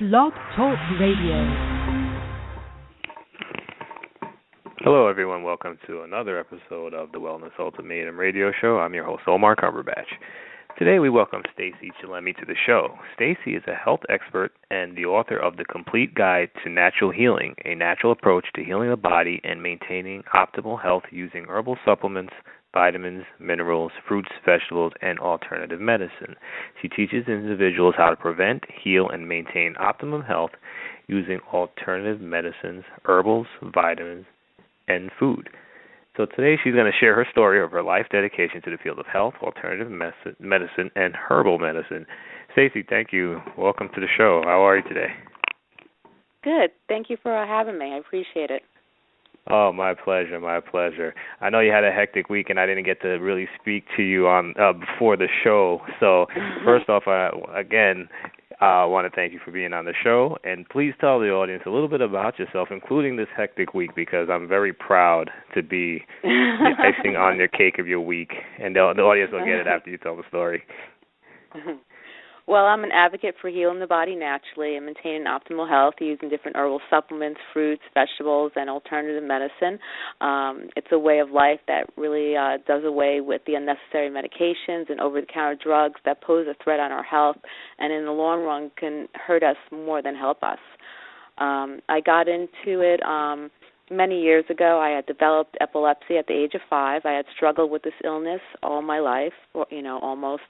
Blog Talk Radio. Hello, everyone. Welcome to another episode of the Wellness Ultimatum Radio Show. I'm your host, Omar Cumberbatch. Today, we welcome Stacey Chillemi to the show. Stacey is a health expert and the author of The Complete Guide to Natural Healing, a natural approach to healing the body and maintaining optimal health using herbal supplements, vitamins, minerals, fruits, vegetables, and alternative medicine. She teaches individuals how to prevent, heal, and maintain optimum health using alternative medicines, herbals, vitamins, and food. So today she's going to share her story of her life dedication to the field of health, alternative medicine, and herbal medicine. Stacey, thank you. Welcome to the show. How are you today? Good. Thank you for having me. I appreciate it. Oh, my pleasure, my pleasure. I know you had a hectic week, and I didn't get to really speak to you on uh, before the show. So, first off, uh, again, I uh, want to thank you for being on the show, and please tell the audience a little bit about yourself, including this hectic week, because I'm very proud to be the icing on your cake of your week, and the, the audience will get it after you tell the story. Well, I'm an advocate for healing the body naturally and maintaining optimal health using different herbal supplements, fruits, vegetables, and alternative medicine. Um, it's a way of life that really uh, does away with the unnecessary medications and over the counter drugs that pose a threat on our health and in the long run can hurt us more than help us. Um, I got into it um, many years ago i had developed epilepsy at the age of five. I had struggled with this illness all my life or you know almost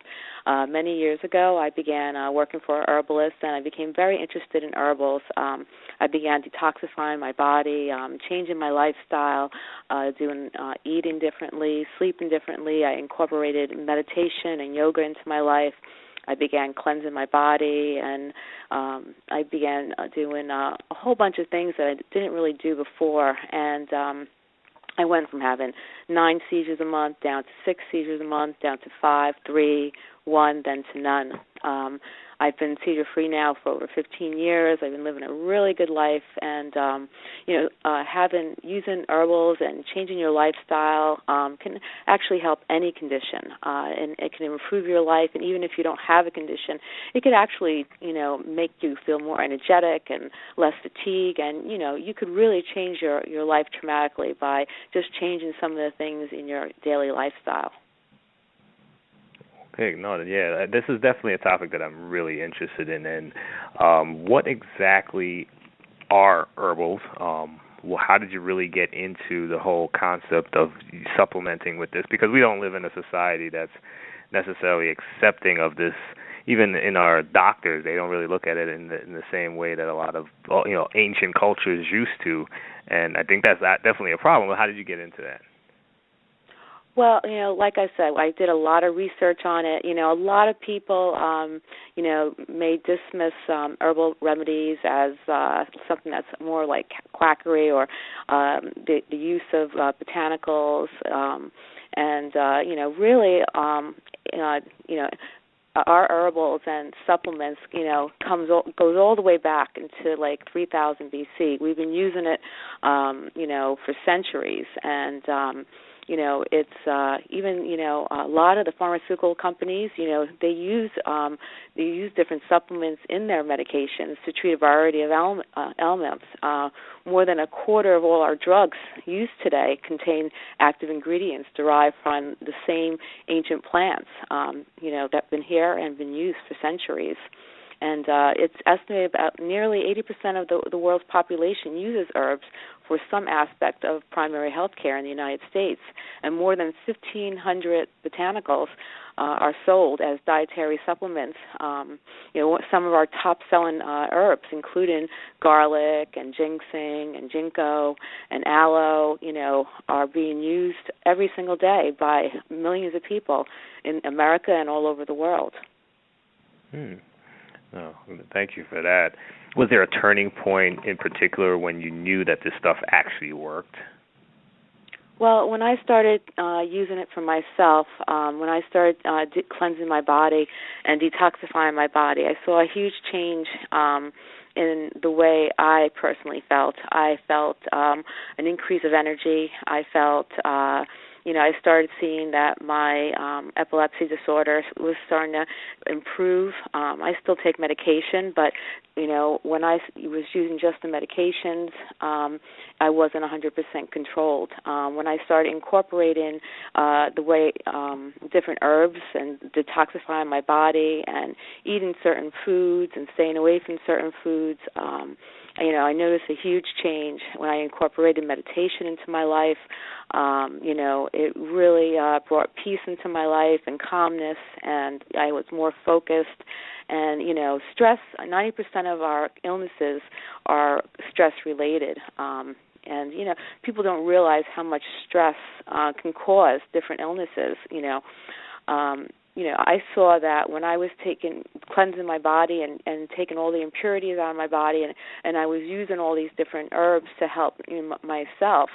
uh many years ago. I began uh working for a herbalist and i became very interested in herbals. Um i began detoxifying my body um changing my lifestyle uh doing uh eating differently sleeping differently. I incorporated meditation and yoga into my life I began cleansing my body, and um, I began uh, doing uh, a whole bunch of things that I didn't really do before. And um, I went from having nine seizures a month down to six seizures a month, down to five, three, one, then to none. Um, I've been seizure free now for over 15 years. I've been living a really good life, and um, you know, uh, having using herbals and changing your lifestyle um, can actually help any condition, uh, and it can improve your life. And even if you don't have a condition, it could actually, you know, make you feel more energetic and less fatigue, and you know, you could really change your your life dramatically by just changing some of the things in your daily lifestyle. Okay, no, yeah, this is definitely a topic that I'm really interested in. And um, what exactly are herbals? Um, well, how did you really get into the whole concept of supplementing with this? Because we don't live in a society that's necessarily accepting of this. Even in our doctors, they don't really look at it in the, in the same way that a lot of you know ancient cultures used to. And I think that's definitely a problem. How did you get into that? Well, you know, like I said, I did a lot of research on it. You know, a lot of people, um, you know, may dismiss um, herbal remedies as uh, something that's more like quackery or um, the, the use of uh, botanicals, um, and uh, you know, really, um, uh, you know, our herbals and supplements, you know, comes goes all the way back into like 3000 BC. We've been using it, um, you know, for centuries, and um, you know it's uh even you know a lot of the pharmaceutical companies you know they use um they use different supplements in their medications to treat a variety of ailment, uh, ailments. Uh more than a quarter of all our drugs used today contain active ingredients derived from the same ancient plants um you know that've been here and been used for centuries. And uh, it's estimated about nearly 80% of the, the world's population uses herbs for some aspect of primary health care in the United States, and more than 1,500 botanicals uh, are sold as dietary supplements. Um, you know, some of our top-selling uh, herbs, including garlic and ginseng and ginkgo and aloe, you know, are being used every single day by millions of people in America and all over the world. Hmm. Oh, thank you for that. Was there a turning point in particular when you knew that this stuff actually worked? Well, when I started uh, using it for myself, um, when I started uh, de- cleansing my body and detoxifying my body, I saw a huge change um, in the way I personally felt. I felt um, an increase of energy. I felt uh, you know, I started seeing that my um epilepsy disorder was starting to improve. Um I still take medication, but you know, when I was using just the medications, um I wasn't 100% controlled. Um when I started incorporating uh the way um different herbs and detoxifying my body and eating certain foods and staying away from certain foods, um you know, I noticed a huge change when I incorporated meditation into my life. Um, you know, it really uh, brought peace into my life and calmness, and I was more focused. And you know, stress. Ninety percent of our illnesses are stress related. Um, and you know, people don't realize how much stress uh, can cause different illnesses. You know. Um, you know, I saw that when I was taking cleansing my body and and taking all the impurities out of my body, and and I was using all these different herbs to help you know, myself.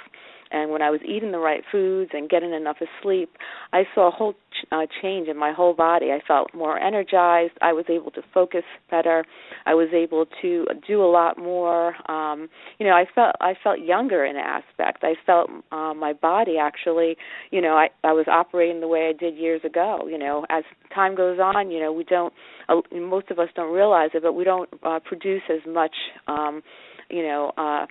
And when I was eating the right foods and getting enough of sleep, I saw a whole uh, change in my whole body. I felt more energized. I was able to focus better. I was able to do a lot more. Um, you know, I felt I felt younger in aspect. I felt uh, my body actually. You know, I I was operating the way I did years ago. You know, as time goes on, you know, we don't. Uh, most of us don't realize it, but we don't uh, produce as much. Um, you know. uh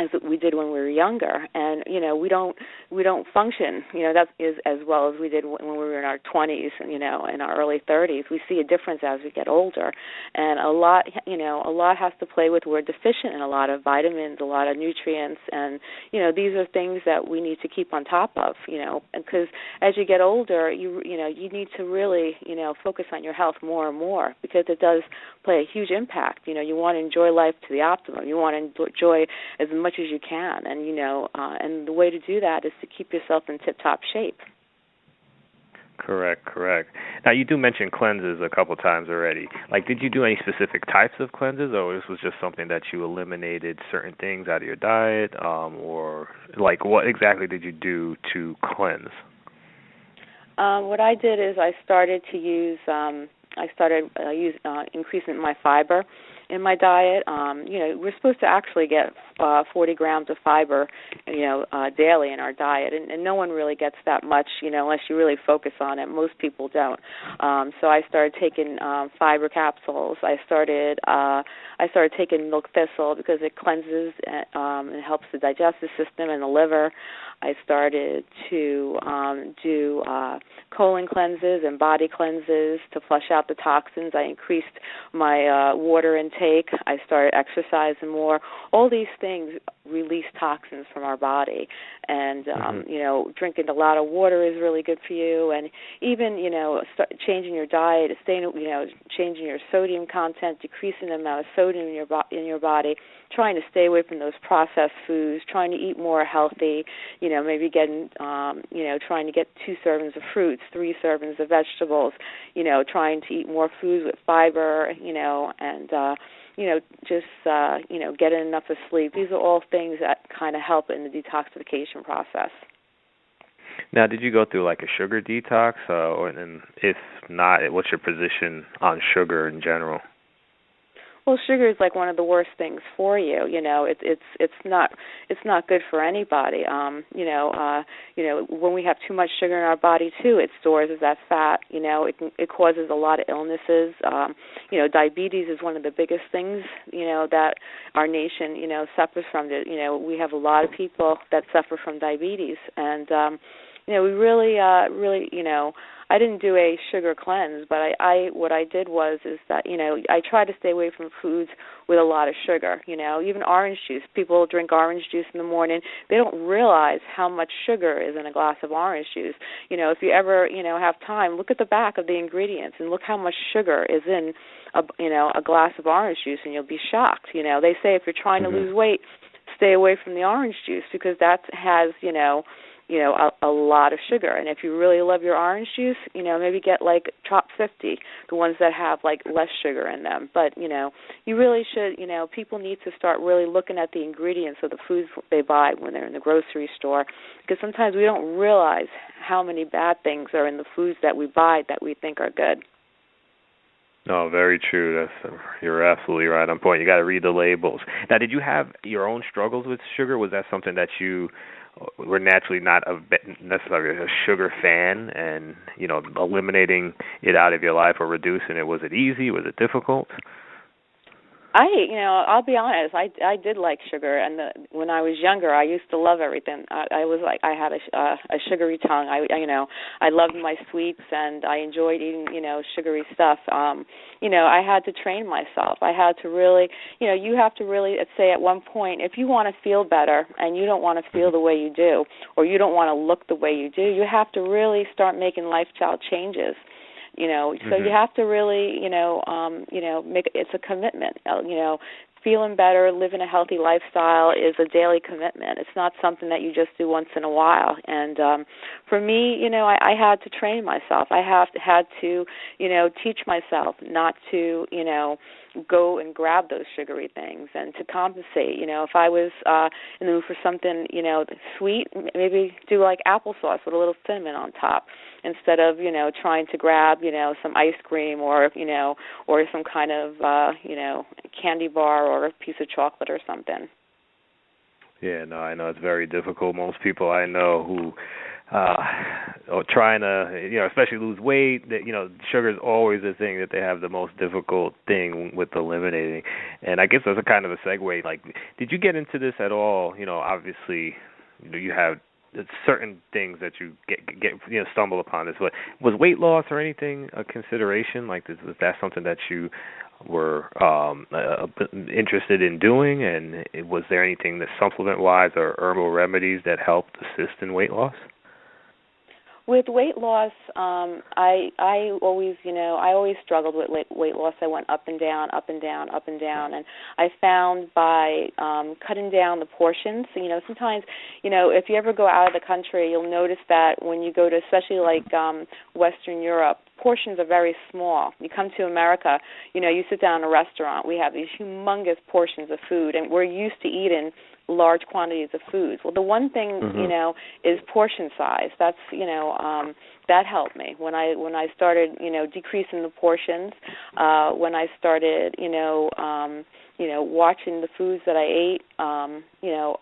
as we did when we were younger. And you know we don't we don't function you know that is as well as we did when we were in our 20s you know in our early 30s we see a difference as we get older. And a lot you know a lot has to play with we're deficient in a lot of vitamins a lot of nutrients. And you know these are things that we need to keep on top of you know because as you get older you you know you need to really you know focus on your health more and more because it does play a huge impact. You know you want to enjoy life to the optimum. You want to enjoy as much as you can. And you know uh, and the way to do that is to keep yourself in tip top shape. Correct correct. Now you do mention cleanses a couple times already. Like did you do any specific types of cleanses or this was just something that you eliminated certain things out of your diet um or like what exactly did you do to cleanse? Um what i did is i started to use um i started uh, use uh, increasing my fiber in my diet. Um, you know, we're supposed to actually get uh, 40 grams of fiber, you know, uh, daily in our diet, and, and no one really gets that much, you know, unless you really focus on it. Most people don't. Um, so I started taking um, fiber capsules. I started uh, I started taking milk thistle because it cleanses uh, um, and helps the digestive system and the liver. I started to um, do uh, colon cleanses and body cleanses to flush out the toxins. I increased my uh, water intake. I started exercising more. All these things release toxins from our body, and um, mm-hmm. you know, drinking a lot of water is really good for you. And even you know, start changing your diet, staying you know, changing your sodium content, decreasing the amount of sodium in your bo- in your body, trying to stay away from those processed foods, trying to eat more healthy. You know, maybe getting um, you know, trying to get two servings of fruits, three servings of vegetables. You know, trying to eat more foods with fiber. You know, and uh, you know, just uh, you know, getting enough of sleep. These are all things that kind of help in the detoxification process. Now, did you go through like a sugar detox, uh, or and if not, what's your position on sugar in general? Well sugar is like one of the worst things for you you know? It's it's it's not it's not good for anybody. Um you know uh you know when we have too much sugar in our body too it stores as that fat you know? It it causes a lot of illnesses. Um you know diabetes is one of the biggest things you know that our nation you know suffers from. It you know we have a lot of people that suffer from diabetes. And um you know we really uh really you know I didn't do a sugar cleanse, but I, I what I did was is that you know I try to stay away from foods with a lot of sugar. You know, even orange juice. People drink orange juice in the morning. They don't realize how much sugar is in a glass of orange juice. You know, if you ever you know have time, look at the back of the ingredients and look how much sugar is in a you know a glass of orange juice, and you'll be shocked. You know, they say if you're trying mm-hmm. to lose weight, stay away from the orange juice because that has you know you know a, a lot of sugar and if you really love your orange juice you know maybe get like top 50 the ones that have like less sugar in them but you know you really should you know people need to start really looking at the ingredients of the foods they buy when they're in the grocery store because sometimes we don't realize how many bad things are in the foods that we buy that we think are good no, very true. That's um, you're absolutely right on point. You got to read the labels. Now, did you have your own struggles with sugar? Was that something that you we're naturally not a, necessarily a sugar fan, and you know, eliminating it out of your life or reducing it was it easy? Was it difficult? I, you know, I'll be honest. I I did like sugar, and the, when I was younger, I used to love everything. I, I was like, I had a uh, a sugary tongue. I, I, you know, I loved my sweets, and I enjoyed eating, you know, sugary stuff. Um, you know, I had to train myself. I had to really, you know, you have to really say at one point, if you want to feel better and you don't want to feel the way you do, or you don't want to look the way you do, you have to really start making lifestyle changes you know so mm-hmm. you have to really you know um you know make it's a commitment. Uh, you know feeling better living a healthy lifestyle is a daily commitment. It's not something that you just do once in a while. And um for me you know i i had to train myself. I have had to you know teach myself not to you know go and grab those sugary things and to compensate. You know if i was uh in the mood for something you know sweet maybe do like applesauce with a little cinnamon on top instead of you know trying to grab you know some ice cream or you know or some kind of uh you know candy bar or a piece of chocolate or something. Yeah no i know it's very difficult. Most people i know who uh or trying to you know especially lose weight that you know sugar is always the thing that they have the most difficult thing with eliminating. And i guess that's a kind of a segue like did you get into this at all? You know obviously you know you have certain things that you get get you know stumble upon this but was weight loss or anything a consideration? Like this was that something that you were um uh, interested in doing? And was there anything that supplement wise or herbal remedies that helped assist in weight loss with weight loss um i i always you know i always struggled with weight loss i went up and down up and down up and down and i found by um cutting down the portions you know sometimes you know if you ever go out of the country you'll notice that when you go to especially like um western europe portions are very small. You come to America, you know, you sit down in a restaurant, we have these humongous portions of food and we're used to eating large quantities of foods. Well, the one thing mm-hmm. you know is portion size. That's you know um, that helped me when I when I started you know decreasing the portions. Uh, when I started you know um, you know watching the foods that I ate. Um, you know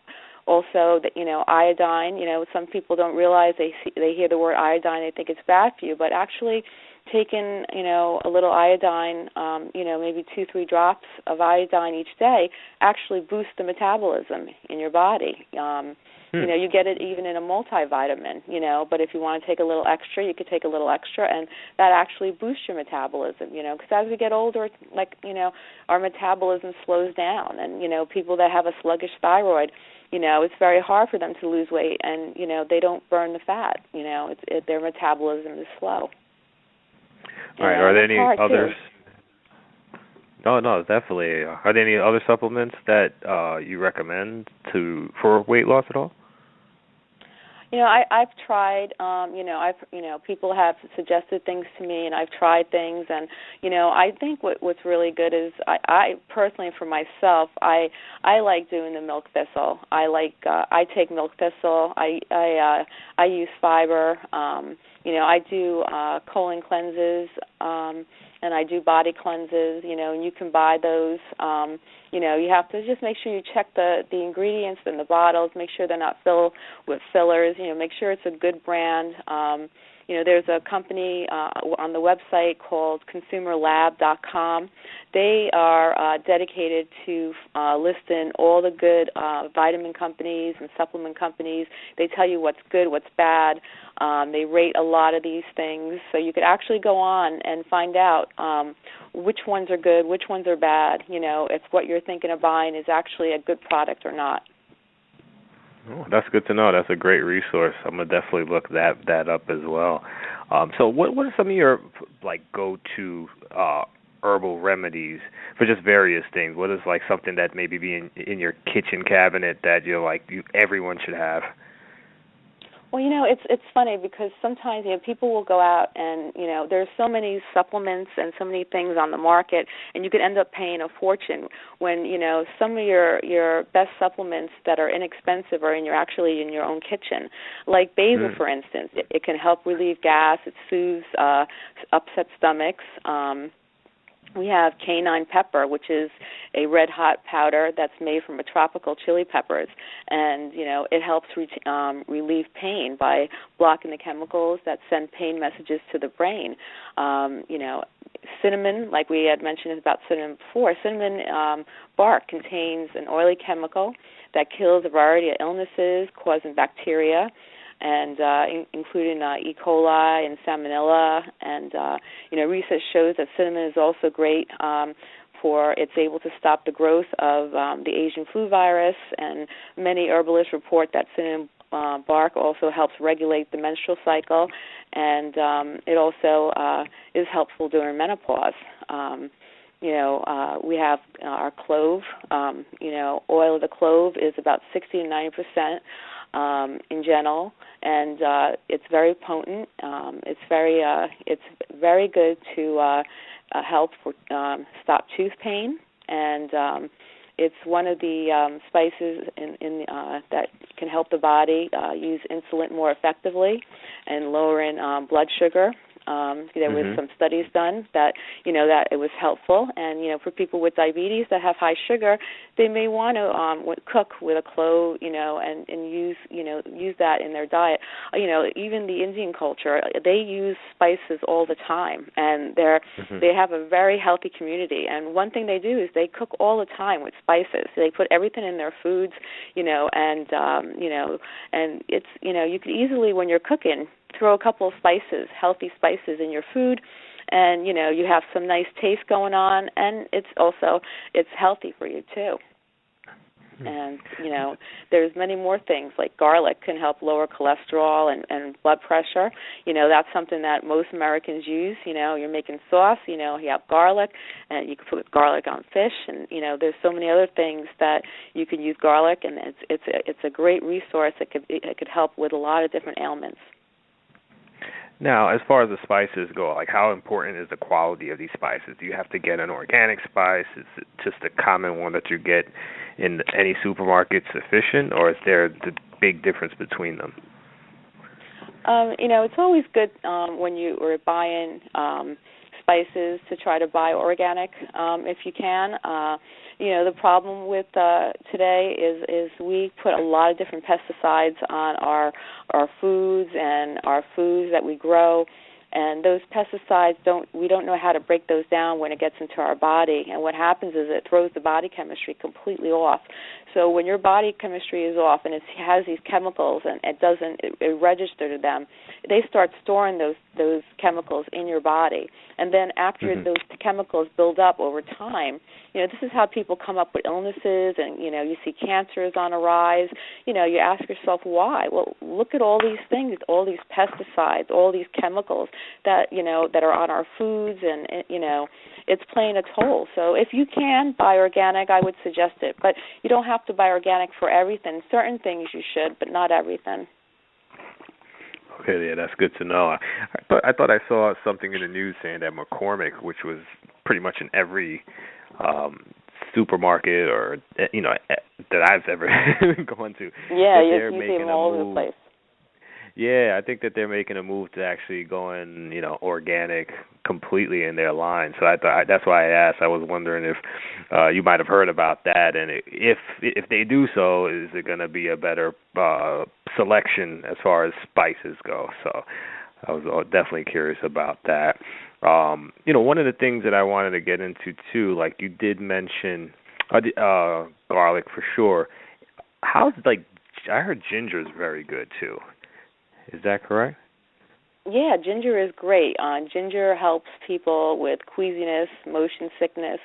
also that you know iodine you know some people don't realize they see, they hear the word iodine they think it's bad for you but actually taking you know a little iodine um you know maybe two three drops of iodine each day actually boosts the metabolism in your body um hmm. you know you get it even in a multivitamin you know but if you want to take a little extra you could take a little extra and that actually boosts your metabolism you know because as we get older like you know our metabolism slows down and you know people that have a sluggish thyroid you know it's very hard for them to lose weight and you know they don't burn the fat you know it's it, their metabolism is slow all right. Are there any others? No, no, definitely. Are there any other supplements that uh, you recommend to for weight loss at all? You know, I, I've tried. Um, you know, I've you know people have suggested things to me, and I've tried things, and you know, I think what what's really good is I, I personally for myself, I I like doing the milk thistle. I like uh, I take milk thistle. I I uh, I use fiber. Um, you know, I do uh, colon cleanses. Um, and I do body cleanses, you know, and you can buy those. Um, you know, you have to just make sure you check the the ingredients in the bottles, make sure they're not filled with fillers, you know, make sure it's a good brand. Um, you know, there's a company uh, on the website called consumerlab.com. They are uh, dedicated to uh, listing all the good uh, vitamin companies and supplement companies. They tell you what's good, what's bad. Um, they rate a lot of these things, so you could actually go on and find out um, which ones are good, which ones are bad. You know, if what you're thinking of buying is actually a good product or not. Oh, that's good to know. That's a great resource. I'm gonna definitely look that that up as well. Um, so, what what are some of your like go-to uh, herbal remedies for just various things? What is like something that maybe be in in your kitchen cabinet that you're like you, everyone should have? Well, you know, it's it's funny because sometimes you know people will go out and you know there's so many supplements and so many things on the market, and you could end up paying a fortune when you know some of your your best supplements that are inexpensive are in your actually in your own kitchen, like basil, mm. for instance. It, it can help relieve gas. It soothes uh, upset stomachs. Um, we have cayenne pepper, which is a red hot powder that's made from a tropical chili peppers, and you know it helps re- um, relieve pain by blocking the chemicals that send pain messages to the brain. Um, you know, cinnamon, like we had mentioned about cinnamon before, cinnamon um, bark contains an oily chemical that kills a variety of illnesses causing bacteria and uh, in, including uh, E. coli and Salmonella. And uh, you know, research shows that cinnamon is also great um, for it's able to stop the growth of um, the Asian flu virus. And many herbalists report that cinnamon uh, bark also helps regulate the menstrual cycle, and um, it also uh, is helpful during menopause. Um, you know, uh, we have uh, our clove. Um, you know, oil of the clove is about 60 to 90 percent um, in general, and uh, it's very potent. Um, it's very uh, it's very good to uh, uh, help for, um, stop tooth pain, and um, it's one of the um, spices in, in uh, that can help the body uh, use insulin more effectively and lowering um, blood sugar um, there was mm-hmm. some studies done that you know that it was helpful, and you know for people with diabetes that have high sugar, they may want to um, cook with a clove, you know, and and use you know use that in their diet. You know, even the Indian culture, they use spices all the time, and they're mm-hmm. they have a very healthy community. And one thing they do is they cook all the time with spices. They put everything in their foods, you know, and um, you know, and it's you know you could easily when you're cooking throw a couple of spices, healthy spices in your food and you know you have some nice taste going on and it's also it's healthy for you too. Hmm. and you know there's many more things like garlic can help lower cholesterol and and blood pressure. You know that's something that most americans use you know you're making sauce you know you have garlic and you can put garlic on fish and you know there's so many other things that you can use garlic and it's it's a, it's a great resource it could it could help with a lot of different ailments now, as far as the spices go, like how important is the quality of these spices? Do you have to get an organic spice? Is it just a common one that you get in any supermarket sufficient, or is there the big difference between them? Um, you know, it's always good um, when you are buying um, spices to try to buy organic um, if you can. Uh, you know the problem with uh, today is is we put a lot of different pesticides on our our foods and our foods that we grow. And those pesticides don't we don't know how to break those down when it gets into our body. And what happens is it throws the body chemistry completely off. So when your body chemistry is off and it has these chemicals and it doesn't it, it register to them they start storing those those chemicals in your body. And then after mm-hmm. those chemicals build up over time you know this is how people come up with illnesses and you know you see cancers on a rise. You know you ask yourself why? Well look at all these things all these pesticides all these chemicals that you know that are on our foods and you know it's playing a toll. So if you can buy organic i would suggest it. But you don't have to buy organic for everything. Certain things you should but not everything Okay, yeah, that's good to know. I, I thought I thought I saw something in the news saying that McCormick, which was pretty much in every um supermarket or you know that I've ever gone to. Yeah, you see them all over the place. Yeah, I think that they're making a move to actually going, you know, organic completely in their line. So I thought that's why I asked. I was wondering if uh, you might have heard about that, and if if they do so, is it going to be a better uh, selection as far as spices go? So I was uh, definitely curious about that. Um, you know, one of the things that I wanted to get into too, like you did mention uh, uh garlic for sure. How's like I heard ginger is very good too. Is that correct? Yeah, ginger is great. Uh, ginger helps people with queasiness, motion sickness.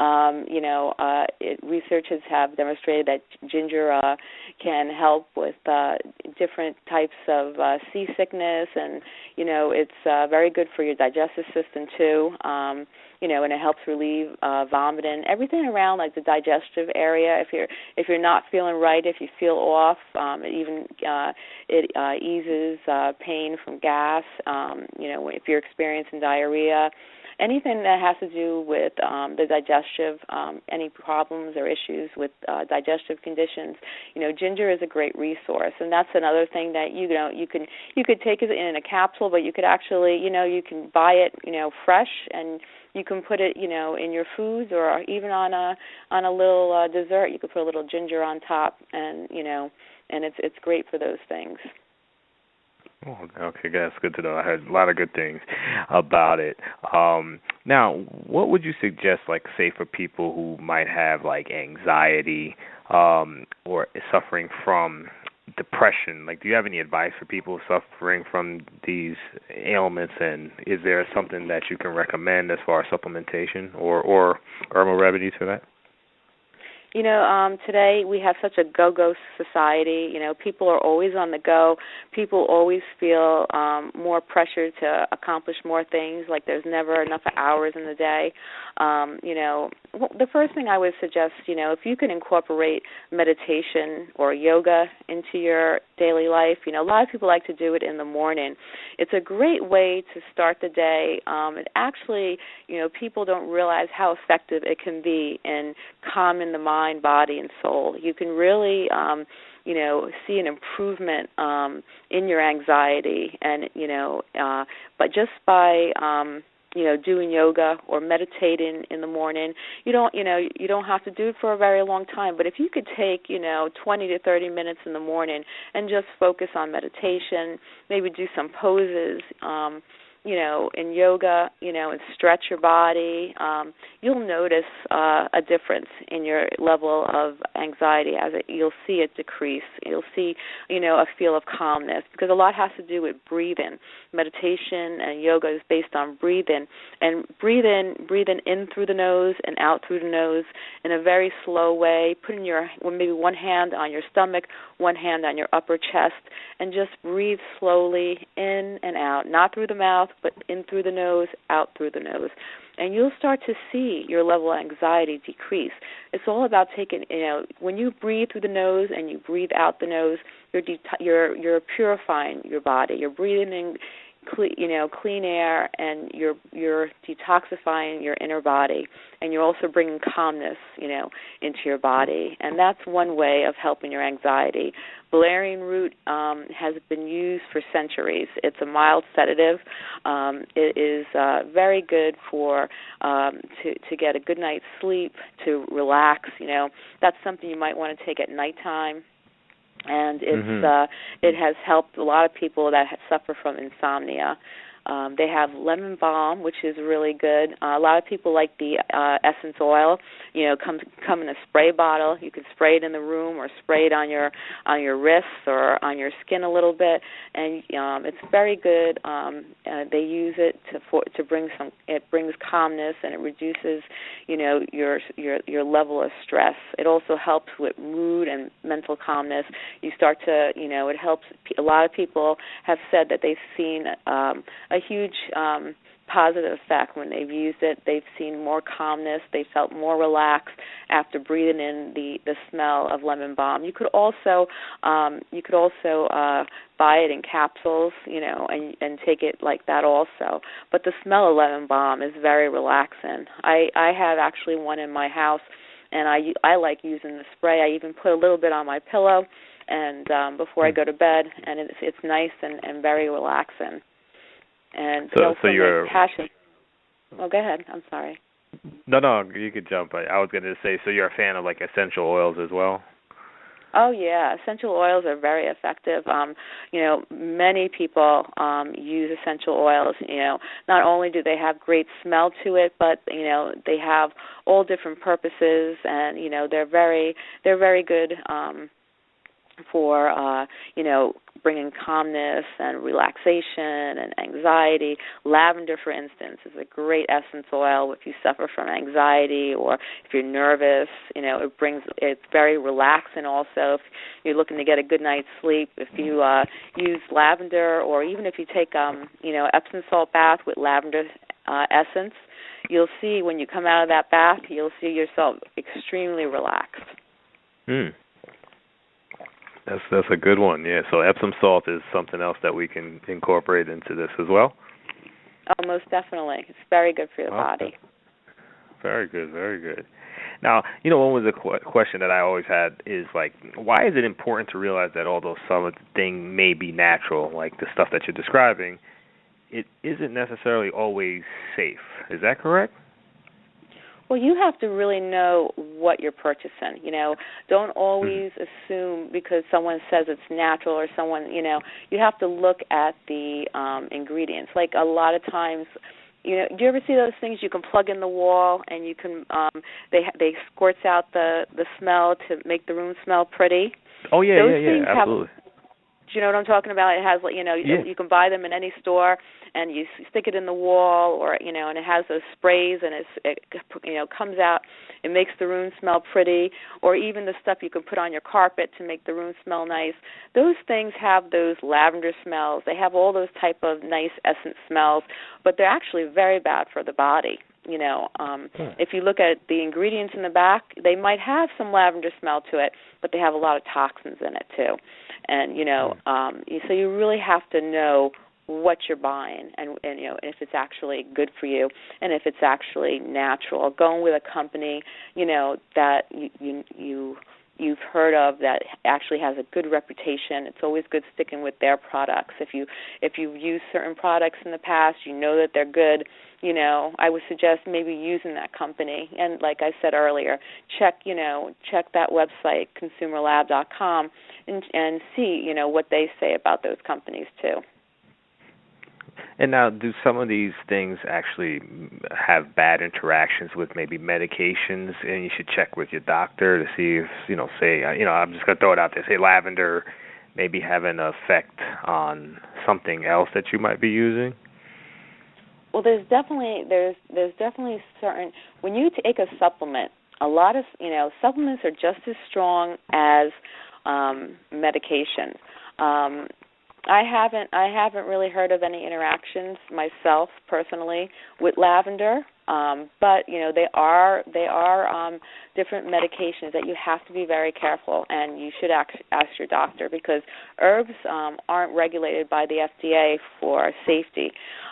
Um, you know, uh, it, researchers have demonstrated that ginger uh, can help with uh, different types of uh, seasickness, and you know, it's uh, very good for your digestive system too. Um, you know, and it helps relieve uh, vomiting, everything around like the digestive area. If you're if you're not feeling right, if you feel off, um, it even uh, it uh, eases uh, pain from gas. Um, you know, if you're experiencing diarrhea, anything that has to do with um, the digestive, um, any problems or issues with uh, digestive conditions, you know, ginger is a great resource, and that's another thing that you know you can you could take it in a capsule, but you could actually, you know, you can buy it, you know, fresh and you can put it you know in your foods or even on a on a little uh, dessert. You could put a little ginger on top and you know and it's it's great for those things okay, that's good to know. I heard a lot of good things about it. Um, now, what would you suggest, like, say, for people who might have like anxiety um, or suffering from depression? Like, do you have any advice for people suffering from these ailments? And is there something that you can recommend as far as supplementation or or herbal remedies for that? You know um today we have such a go go society. You know people are always on the go. People always feel um more pressure to accomplish more things like there's never enough hours in the day. Um you know the first thing i would suggest you know if you can incorporate meditation or yoga into your daily life you know a lot of people like to do it in the morning. It's a great way to start the day. Um and actually you know people don't realize how effective it can be in calming the mind mind, body, and soul. You can really, um, you know, see an improvement um, in your anxiety, and you know, uh, but just by um, you know doing yoga or meditating in the morning you don't you know you don't have to do it for a very long time but if you could take you know 20 to 30 minutes in the morning and just focus on meditation maybe do some poses um you know, in yoga, you know, and stretch your body, um, you'll notice uh, a difference in your level of anxiety as it, you'll see it decrease. You'll see, you know, a feel of calmness because a lot has to do with breathing. Meditation and yoga is based on breathing, and breathing, breathing in through the nose and out through the nose in a very slow way. Putting your maybe one hand on your stomach, one hand on your upper chest, and just breathe slowly in and out, not through the mouth but in through the nose, out through the nose. And you'll start to see your level of anxiety decrease. It's all about taking, you know, when you breathe through the nose and you breathe out the nose, you're de- you're you're purifying your body. You're breathing in you know, clean air, and you're you're detoxifying your inner body, and you're also bringing calmness, you know, into your body, and that's one way of helping your anxiety. Valerian root um, has been used for centuries. It's a mild sedative. Um, it is uh, very good for um, to to get a good night's sleep, to relax. You know, that's something you might want to take at nighttime and it's mm-hmm. uh it has helped a lot of people that suffer from insomnia um, they have lemon balm, which is really good. Uh, a lot of people like the uh, essence oil. You know, come come in a spray bottle. You can spray it in the room or spray it on your on your wrists or on your skin a little bit, and um, it's very good. Um, uh, they use it to for, to bring some. It brings calmness and it reduces, you know, your your your level of stress. It also helps with mood and mental calmness. You start to, you know, it helps. A lot of people have said that they've seen um, huge um, positive effect when they've used it. They've seen more calmness. They felt more relaxed after breathing in the the smell of lemon balm. You could also um, you could also uh, buy it in capsules, you know, and and take it like that also. But the smell of lemon balm is very relaxing. I I have actually one in my house, and I I like using the spray. I even put a little bit on my pillow and um before I hmm. go to bed and it's it's nice and and very relaxing and so so you're passion. Oh, go ahead. I'm sorry. No, no, you could jump. I, I was going to say, so you're a fan of like essential oils as well. Oh yeah, essential oils are very effective. Um, you know, many people um use essential oils, you know, not only do they have great smell to it, but you know, they have all different purposes and you know, they're very they're very good um for uh you know bringing calmness and relaxation and anxiety. Lavender for instance is a great essence oil if you suffer from anxiety or if you're nervous. You know it brings it's very relaxing also. If you're looking to get a good night's sleep if you uh use lavender or even if you take um you know epsom salt bath with lavender uh essence you'll see when you come out of that bath you'll see yourself extremely relaxed. Hmm. That's that's a good one. Yeah. So Epsom salt is something else that we can incorporate into this as well. Oh, most definitely. It's very good for your body. Very good, very good. Now, you know, one was a qu- question that I always had is like, why is it important to realize that although some of the thing may be natural, like the stuff that you're describing, it isn't necessarily always safe. Is that correct? Well, you have to really know what you're purchasing. You know, don't always mm. assume because someone says it's natural or someone, you know, you have to look at the um ingredients. Like a lot of times you know, do you ever see those things you can plug in the wall and you can um they they squirts out the the smell to make the room smell pretty? Oh yeah, those yeah, yeah, absolutely. Have, do you know what I'm talking about? It has like you know yeah. you can buy them in any store and you stick it in the wall or you know and it has those sprays and it's it you know comes out it makes the room smell pretty or even the stuff you can put on your carpet to make the room smell nice those things have those lavender smells they have all those type of nice essence smells but they're actually very bad for the body you know um hmm. if you look at the ingredients in the back they might have some lavender smell to it but they have a lot of toxins in it too and you know hmm. um so you really have to know what you're buying and, and you know if it's actually good for you and if it's actually natural. Going with a company you know that you you, you you've heard of that actually has a good reputation. It's always good sticking with their products. If you if you've used certain products in the past you know that they're good you know i would suggest maybe using that company and like i said earlier check you know check that website consumerlab.com and and see you know what they say about those companies too and now, do some of these things actually have bad interactions with maybe medications? And you should check with your doctor to see if, you know, say, uh, you know, I'm just going to throw it out there, say lavender maybe have an effect on something else that you might be using. Well, there's definitely there's there's definitely certain when you take a supplement, a lot of you know supplements are just as strong as um, medications. Um, I haven't I haven't really heard of any interactions myself personally with lavender. Um, but you know they are they are um, different medications that you have to be very careful, and you should ask, ask your doctor because herbs um, aren't regulated by the FDA for safety.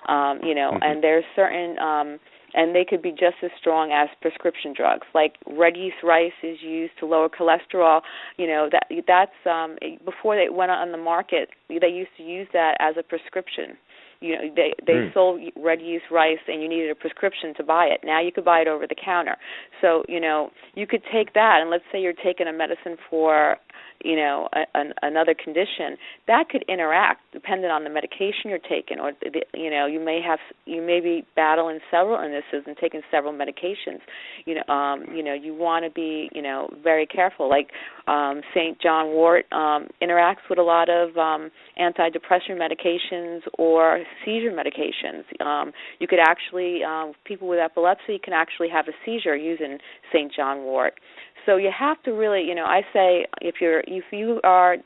Um, you know, mm-hmm. and there's certain um, and they could be just as strong as prescription drugs. Like red yeast rice is used to lower cholesterol. You know that that's um, before they went on the market. They used to use that as a prescription. You know they they mm. sold red yeast rice and you needed a prescription to buy it. Now you could buy it over the counter. So you know you could take that and let's say you're taking a medicine for you know a, an, another condition that could interact dependent on the medication you're taking or the, you know you may have you may be battling several illnesses and taking several medications you know um you know you want to be you know very careful like um St. John Wort um interacts with a lot of um antidepressant medications or seizure medications um you could actually um people with epilepsy can actually have a seizure using St. John Wort so you have to really, you know, I say if you're if you are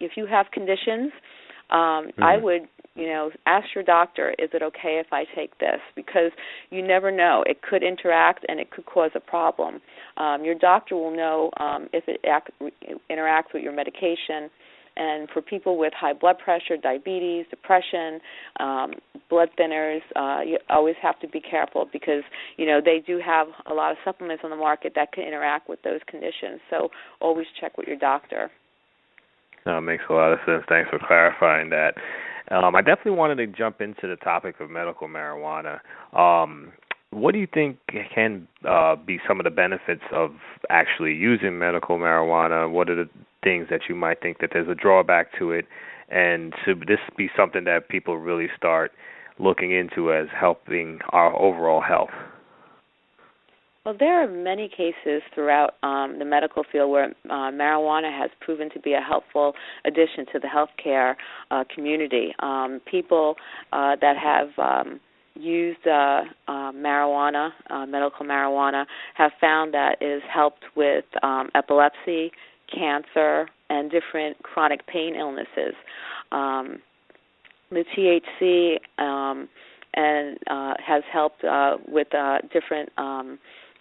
if you have conditions, um mm-hmm. I would, you know, ask your doctor, is it okay if I take this? Because you never know. It could interact and it could cause a problem. Um your doctor will know um if it act, interacts with your medication and for people with high blood pressure, diabetes, depression, um, blood thinners, uh, you always have to be careful because you know they do have a lot of supplements on the market that can interact with those conditions. So always check with your doctor. It makes a lot of sense. Thanks for clarifying that. Um, I definitely wanted to jump into the topic of medical marijuana. Um, what do you think can uh, be some of the benefits of actually using medical marijuana? What are the things that you might think that there's a drawback to it, and should this be something that people really start looking into as helping our overall health? Well, there are many cases throughout um, the medical field where uh, marijuana has proven to be a helpful addition to the healthcare uh, community. Um, people uh, that have um, used uh, uh, marijuana, uh, medical marijuana, have found that has helped with um, epilepsy, cancer, and different chronic pain illnesses. Um, the THC um, and uh, has helped uh, with uh, different um,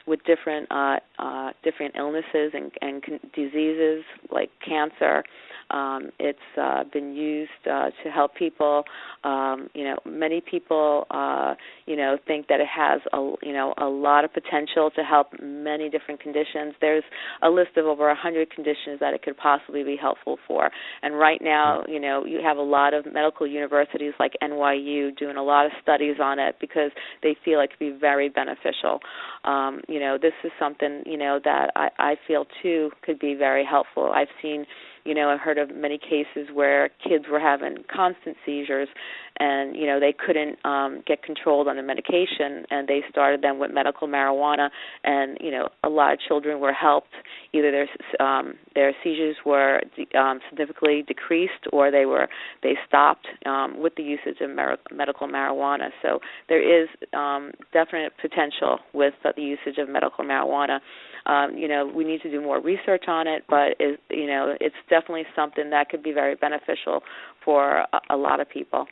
with different uh, uh, different illnesses and, and con- diseases like cancer. Um, it's uh, been used uh, to help people. Um, you know, many people, uh, you know, think that it has a you know a lot of potential to help many different conditions. There's a list of over a hundred conditions that it could possibly be helpful for. And right now, you know, you have a lot of medical universities like NYU doing a lot of studies on it because they feel it could be very beneficial. Um, you know, this is something you know that I, I feel too could be very helpful. I've seen you know, I've heard of many cases where kids were having constant seizures and, you know, they couldn't um get controlled on the medication and they started them with medical marijuana and, you know, a lot of children were helped. Either their um their seizures were um significantly decreased or they were they stopped um with the usage of medical marijuana. So there is um definite potential with the usage of medical marijuana um, you know, we need to do more research on it, but it, you know, it's definitely something that could be very beneficial for a, a lot of people.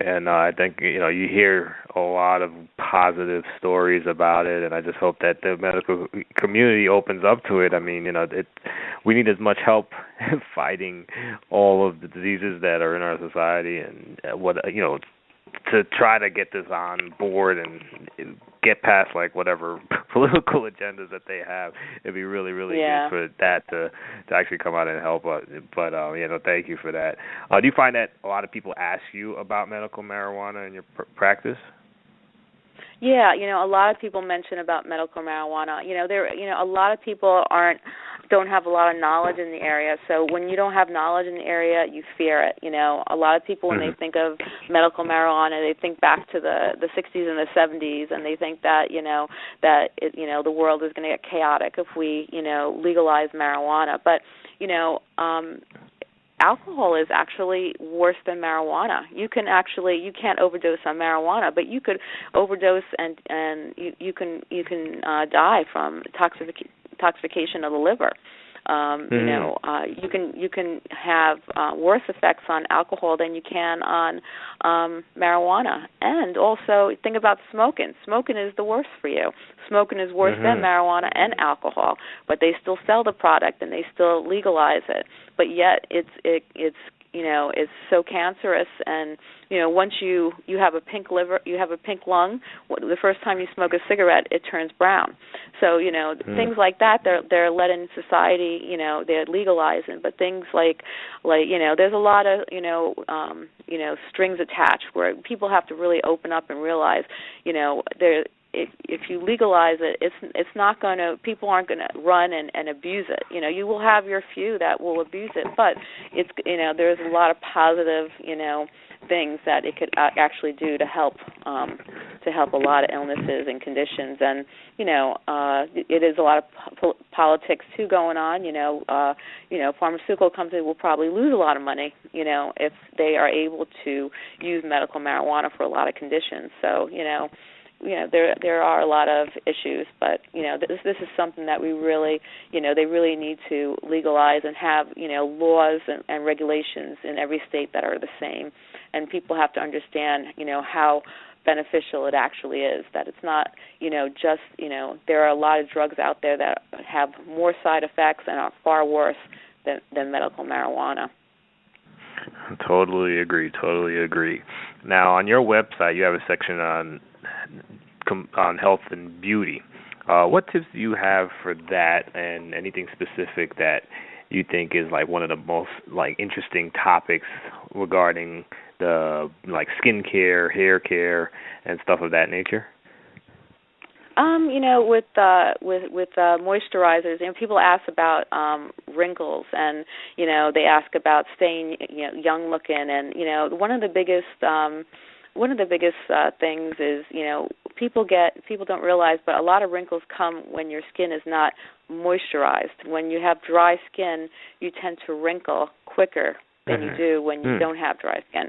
And uh, I think you know you hear a lot of positive stories about it, and I just hope that the medical community opens up to it. I mean, you know, it we need as much help fighting all of the diseases that are in our society, and uh, what you know to try to get this on board and get past like whatever political agendas that they have. It'd be really, really yeah. good for that to to actually come out and help us. But um, yeah, no, thank you for that. Uh, do you find that a lot of people ask you about medical marijuana in your pr- practice? Yeah, you know, a lot of people mention about medical marijuana. You know, there you know, a lot of people aren't don't have a lot of knowledge in the area. So when you don't have knowledge in the area, you fear it. You know, a lot of people when mm-hmm. they think of medical marijuana, they think back to the the 60s and the 70s, and they think that you know that it, you know the world is going to get chaotic if we you know legalize marijuana. But you know, um, alcohol is actually worse than marijuana. You can actually you can't overdose on marijuana, but you could overdose and and you you can you can uh die from toxic toxification of the liver. Um, mm-hmm. You know, uh, you can you can have uh, worse effects on alcohol than you can on um, marijuana. And also think about smoking. Smoking is the worst for you. Smoking is worse mm-hmm. than marijuana and alcohol, but they still sell the product and they still legalize it. But yet it's it, it's you know is so cancerous. And you know once you you have a pink liver you have a pink lung the first time you smoke a cigarette it turns brown. So you know mm. things like that they're they're let in society you know they're legalizing. But things like like you know there's a lot of you know um you know strings attached where people have to really open up and realize you know there if if you legalize it, it's it's not going to people aren't going to run and and abuse it. You know, you will have your few that will abuse it, but it's you know there's a lot of positive you know things that it could actually do to help um to help a lot of illnesses and conditions and you know uh it is a lot of po- politics too going on you know uh you know pharmaceutical companies will probably lose a lot of money you know if they are able to use medical marijuana for a lot of conditions so you know you know there there are a lot of issues but you know this this is something that we really you know they really need to legalize and have you know laws and, and regulations in every state that are the same and people have to understand you know how beneficial it actually is that it's not you know just you know there are a lot of drugs out there that have more side effects and are far worse than than medical marijuana Totally agree. Totally agree. Now, on your website, you have a section on on health and beauty. Uh, what tips do you have for that, and anything specific that you think is like one of the most like interesting topics regarding the like skincare, hair care, and stuff of that nature? Um, you know, with uh with with uh moisturizers, you know, people ask about um wrinkles and you know, they ask about staying you know young looking and you know, one of the biggest um one of the biggest uh, things is you know people get people don't realize but a lot of wrinkles come when your skin is not moisturized when you have dry skin you tend to wrinkle quicker than mm-hmm. you do when you mm. don't have dry skin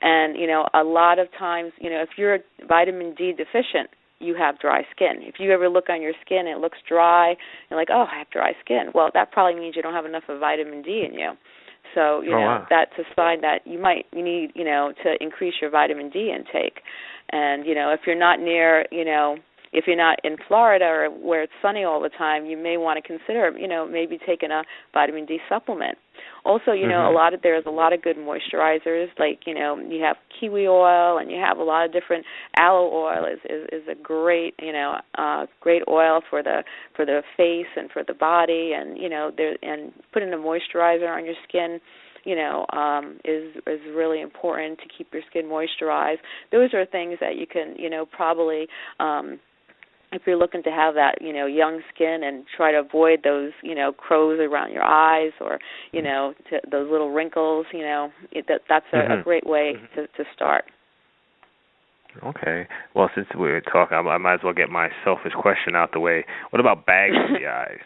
and you know a lot of times you know if you're vitamin D deficient you have dry skin. If you ever look on your skin and it looks dry, you're like, "Oh, I have dry skin." Well, that probably means you don't have enough of vitamin D in you. So you oh, know wow. that's a sign that you might you need you know to increase your vitamin D intake, and you know if you're not near you know if you're not in Florida or where it's sunny all the time, you may want to consider, you know, maybe taking a vitamin D supplement. Also, you know, mm-hmm. a lot of there's a lot of good moisturizers. Like you know, you have kiwi oil, and you have a lot of different aloe oil is is, is a great you know uh, great oil for the for the face and for the body, and you know there and putting a moisturizer on your skin you know um is is really important to keep your skin moisturized those are things that you can you know probably um if you're looking to have that you know young skin and try to avoid those you know crows around your eyes or you know to, those little wrinkles you know it, that that's a, mm-hmm. a great way mm-hmm. to to start okay well since we're talking I, I might as well get my selfish question out the way what about bags under the eyes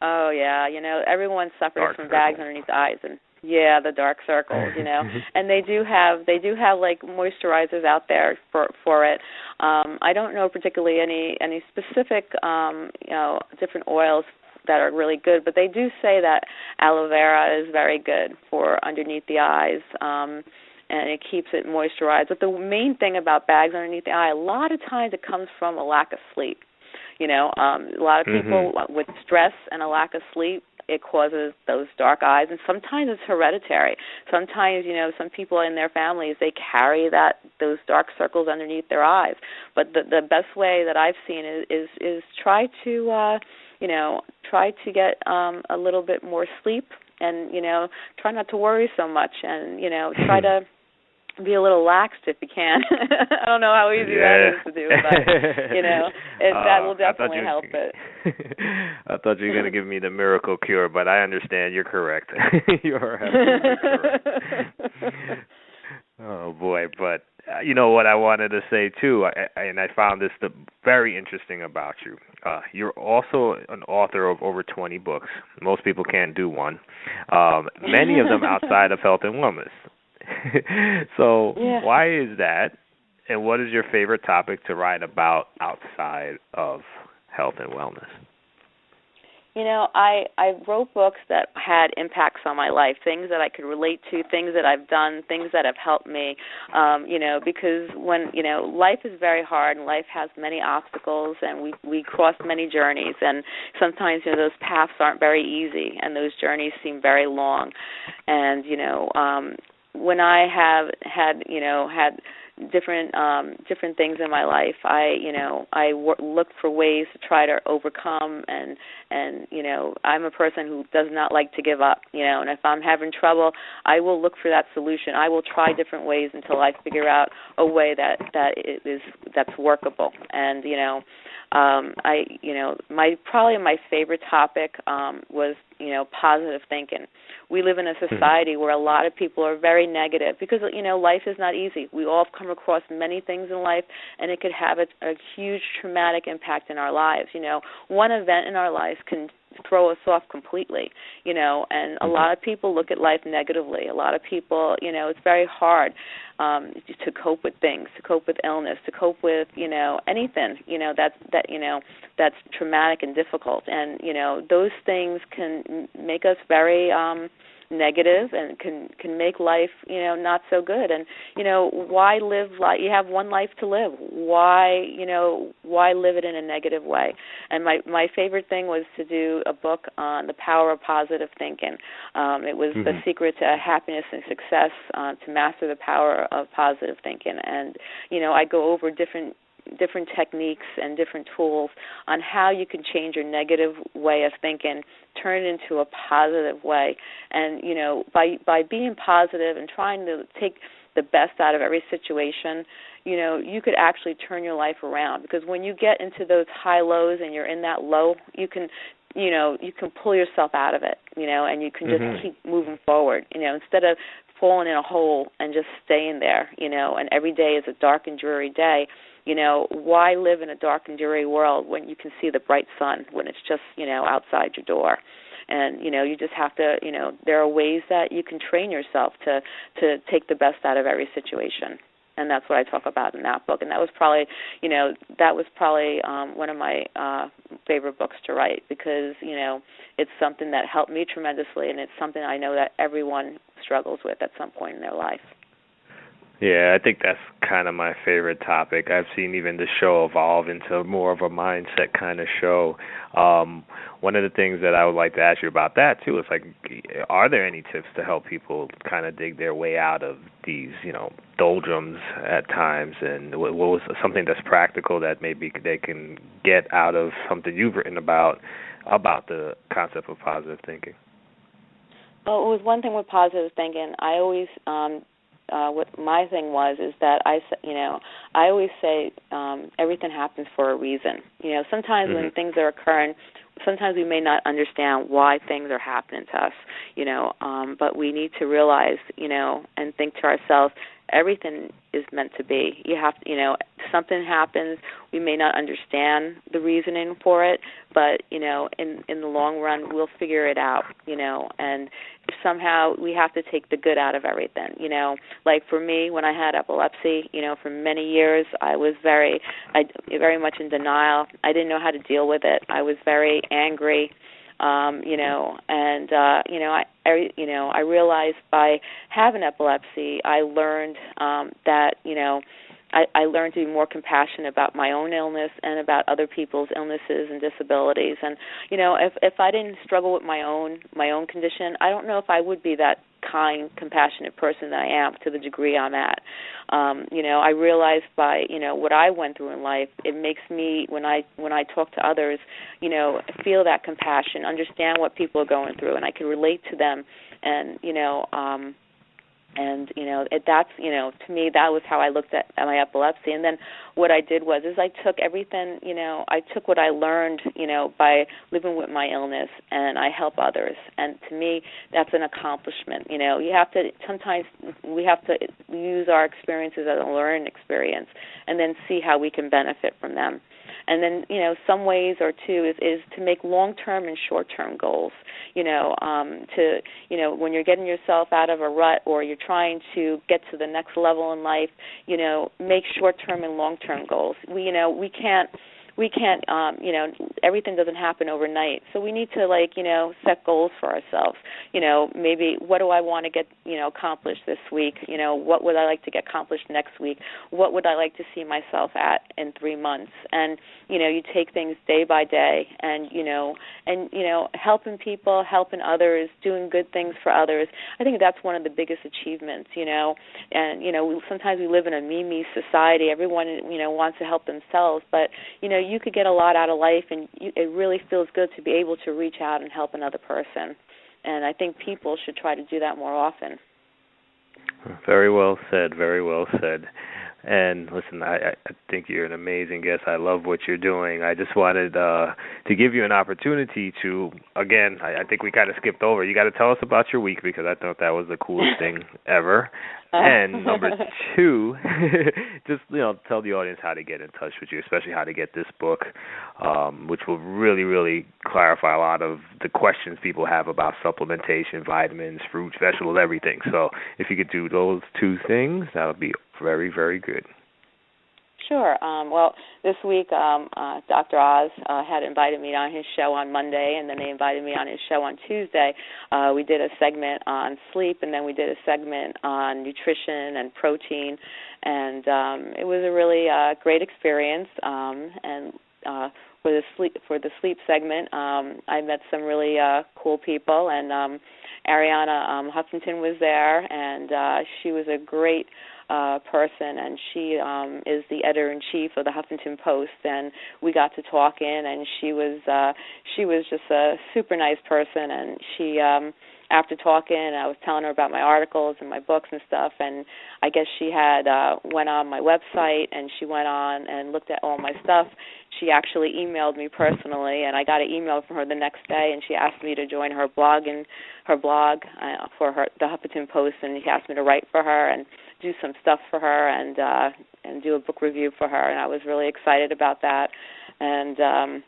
oh yeah you know everyone suffers dark from circle. bags underneath the eyes and yeah, the dark circles, you know. and they do have they do have like moisturizers out there for for it. Um I don't know particularly any any specific um, you know, different oils that are really good, but they do say that aloe vera is very good for underneath the eyes. Um and it keeps it moisturized. But the main thing about bags underneath the eye, a lot of times it comes from a lack of sleep. You know, um a lot of people mm-hmm. with stress and a lack of sleep it causes those dark eyes and sometimes it's hereditary. Sometimes you know some people in their families they carry that those dark circles underneath their eyes. But the the best way that i've seen is is is try to uh you know try to get um a little bit more sleep and you know try not to worry so much and you know try to be a little laxed if you can. I don't know how easy yeah. that is to do, but you know, it, uh, that will definitely you, help it. I thought you were going to give me the miracle cure, but I understand. You're correct. you are absolutely correct. oh boy, but uh, you know what I wanted to say too, I, I, and I found this the, very interesting about you. Uh, you're also an author of over 20 books. Most people can't do one. Um, many of them outside of health and wellness. so yeah. why is that? And what is your favorite topic to write about outside of health and wellness? You know, I I wrote books that had impacts on my life, things that I could relate to, things that I've done, things that have helped me. Um, you know, because when you know life is very hard and life has many obstacles, and we we cross many journeys, and sometimes you know those paths aren't very easy, and those journeys seem very long. And you know, um, when I have had you know had different um different things in my life i you know i w- look for ways to try to overcome and and you know i'm a person who does not like to give up you know and if i'm having trouble i will look for that solution. I will try different ways until i figure out a way that that is that's workable. And you know um i you know my probably my favorite topic um was you know positive thinking we live in a hmm. society where a lot of people are very negative because you know life is not easy we all come across many things in life and it could have a, a huge traumatic impact in our lives you know one event in our lives can throw us off completely you know and a mm-hmm. lot of people look at life negatively a lot of people you know it's very hard um to cope with things to cope with illness to cope with you know anything you know that's that you know that's traumatic and difficult and you know those things can make us very um negative and can can make life you know not so good. And you know why live life you have one life to live. Why you know why live it in a negative way? And my my favorite thing was to do a book on the power of positive thinking. Um it was mm-hmm. the secret to happiness and success uh, to master the power of positive thinking. And you know i go over different different techniques and different tools on how you can change your negative way of thinking turn it into a positive way. And you know by by being positive and trying to take the best out of every situation you know you could actually turn your life around. Because when you get into those high lows and you're in that low you can you know you can pull yourself out of it you know and you can just mm-hmm. keep moving forward you know instead of falling in a hole and just staying there you know. And every day is a dark and dreary day you know why live in a dark and dreary world when you can see the bright sun when it's just you know outside your door? And you know you just have to you know there are ways that you can train yourself to to take the best out of every situation. And that's what I talk about in that book. And that was probably you know that was probably um one of my uh favorite books to write because you know it's something that helped me tremendously and it's something I know that everyone struggles with at some point in their life Yeah, I think that's kind of my favorite topic. I've seen even the show evolve into more of a mindset kind of show. Um, one of the things that I would like to ask you about that too is like, are there any tips to help people kind of dig their way out of these, you know, doldrums at times? And what, what was something that's practical that maybe they can get out of something you've written about about the concept of positive thinking? Well, it was one thing with positive thinking. I always um uh what my thing was is that I you know I always say um everything happens for a reason. You know, sometimes mm-hmm. when things are occurring, sometimes we may not understand why things are happening to us, you know, um but we need to realize, you know, and think to ourselves everything is meant to be. You have you know, something happens, we may not understand the reasoning for it, but, you know, in in the long run we'll figure it out, you know, and somehow we have to take the good out of everything, you know. Like for me when I had epilepsy, you know, for many years I was very I very much in denial. I didn't know how to deal with it. I was very angry um you know and uh you know i I you know I realized by having epilepsy I learned um that you know I, I learned to be more compassionate about my own illness and about other people's illnesses and disabilities. And you know, if if I didn't struggle with my own my own condition, I don't know if I would be that kind, compassionate person that I am to the degree I'm at. Um, you know, I realized by you know what I went through in life, it makes me when I when I talk to others, you know, feel that compassion, understand what people are going through, and I can relate to them. And you know, um, and you know it, that's you know to me that was how I looked at, at my epilepsy. And then what I did was is I took everything you know I took what I learned you know by living with my illness and I help others. And to me that's an accomplishment you know. You have to sometimes we have to use our experiences as a learning experience and then see how we can benefit from them and then you know some ways or two is is to make long term and short term goals. You know um to you know when you're getting yourself out of a rut or you're trying to get to the next level in life you know make short term and long term goals. We you know we can't we can't um you know everything doesn't happen overnight. So we need to like you know set goals for ourselves. You know maybe what do i want to get you know accomplished this week? You know what would i like to get accomplished next week? What would i like to see myself at in 3 months? And you know you take things day by day and you know and you know helping people helping others doing good things for others. I think that's one of the biggest achievements you know. And you know sometimes we live in a me me society. Everyone you know wants to help themselves. But you know you could get a lot out of life, and you, it really feels good to be able to reach out and help another person. And I think people should try to do that more often. Very well said. Very well said. And listen, I, I think you're an amazing guest. I love what you're doing. I just wanted uh, to give you an opportunity to, again, I, I think we kind of skipped over. You got to tell us about your week because I thought that was the coolest thing ever. And number two, just you know, tell the audience how to get in touch with you, especially how to get this book, um, which will really, really clarify a lot of the questions people have about supplementation, vitamins, fruits, vegetables, everything. So if you could do those two things, that would be very, very good. Sure. Um, well, this week, um, uh, Dr. Oz uh, had invited me on his show on Monday, and then they invited me on his show on Tuesday. Uh, we did a segment on sleep, and then we did a segment on nutrition and protein, and um, it was a really uh, great experience. Um, and uh, for the sleep for the sleep segment, um, I met some really uh, cool people, and um, Arianna um, Huffington was there, and uh, she was a great uh, person, and she um, is the editor in chief of the Huffington Post. And we got to talk talking, and she was uh, she was just a super nice person, and she. Um, after talking, I was telling her about my articles and my books and stuff, and I guess she had uh, went on my website and she went on and looked at all my stuff. She actually emailed me personally, and I got an email from her the next day, and she asked me to join her blog and her blog uh, for her the Huffington Post, and she asked me to write for her and do some stuff for her and uh, and do a book review for her, and I was really excited about that, and. um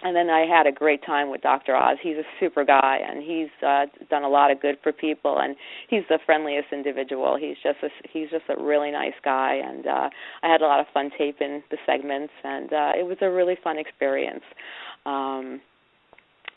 and then I had a great time with Dr. Oz. He's a super guy, and he's uh, done a lot of good for people, and he's the friendliest individual. He's just a, he's just a really nice guy, and uh, I had a lot of fun taping the segments, and uh, it was a really fun experience. Um,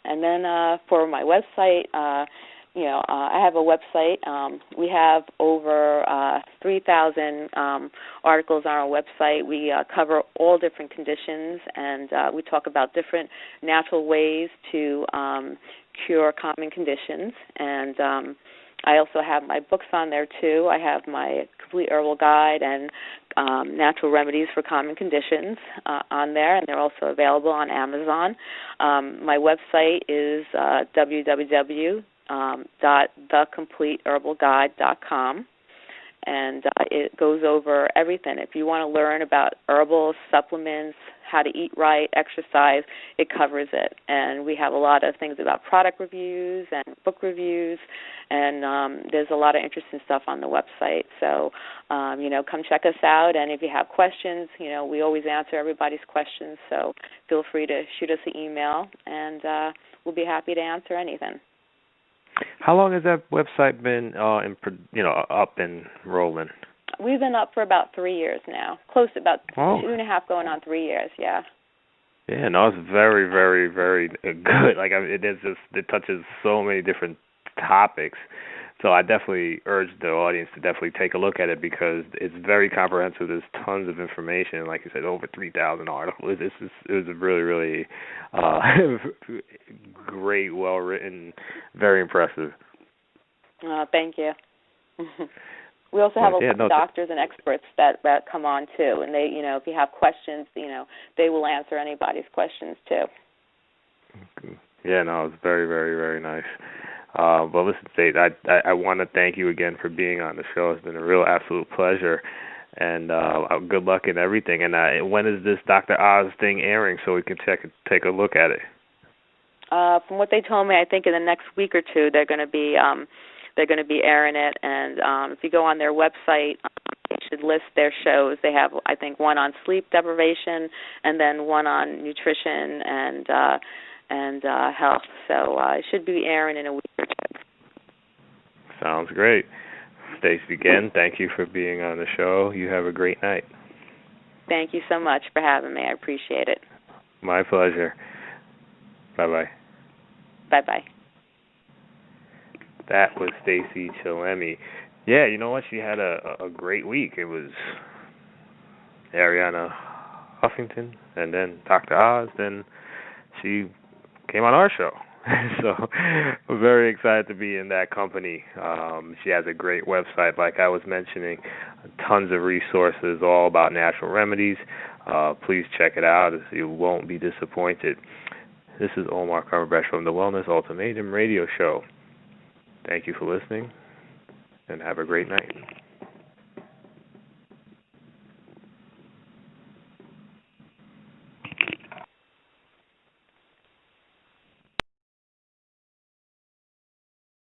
and then uh, for my website, uh, you know, uh, I have a website. Um, we have over uh, 3,000 um, articles on our website. We uh, cover all different conditions, and uh, we talk about different natural ways to um, cure common conditions. And um, I also have my books on there too. I have my complete herbal guide and um, natural remedies for common conditions uh, on there, and they're also available on Amazon. Um, my website is uh, www um, dot thecompleteherbalguide.com and uh, it goes over everything. If you want to learn about herbal supplements, how to eat right, exercise, it covers it. And we have a lot of things about product reviews and book reviews, and um, there's a lot of interesting stuff on the website. So, um, you know, come check us out. And if you have questions, you know, we always answer everybody's questions. So feel free to shoot us an email, and uh, we'll be happy to answer anything. How long has that website been uh in you know up and rolling? We've been up for about three years now, close to about oh. two and a half, going on three years. Yeah. Yeah, no, it's very, very, very good. Like I mean, it is just it touches so many different topics so I definitely urge the audience to definitely take a look at it because it's very comprehensive. There's tons of information, like you said, over three thousand articles. This is it was a really, really uh, great, well written, very impressive. Uh, thank you. we also have a lot of doctors and experts that that come on too, and they, you know, if you have questions, you know, they will answer anybody's questions too. Yeah, no, it's very, very, very nice. Uh, but listen, State, I, I, I want to thank you again for being on the show. It's been a real absolute pleasure, and uh, good luck in everything. And uh, when is this Dr. Oz thing airing so we can check take a look at it? Uh, from what they told me, I think in the next week or two they're going to be um, they're going to be airing it. And um, if you go on their website, um, they should list their shows. They have, I think, one on sleep deprivation, and then one on nutrition and. uh and uh, health. So uh, it should be airing in a week or two. Sounds great. Stacey, again, thank you for being on the show. You have a great night. Thank you so much for having me. I appreciate it. My pleasure. Bye bye. Bye bye. That was Stacey Chillemi. Yeah, you know what? She had a a great week. It was Arianna Huffington, and then Dr. Oz. Then she came on our show. so I'm very excited to be in that company. Um, she has a great website, like I was mentioning, tons of resources all about natural remedies. Uh, please check it out. You won't be disappointed. This is Omar Cumberbatch from the Wellness Ultimatum Radio Show. Thank you for listening, and have a great night.